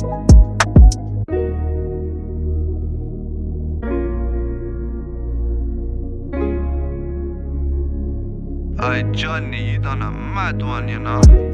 I Johnny, you done a mad one, you know.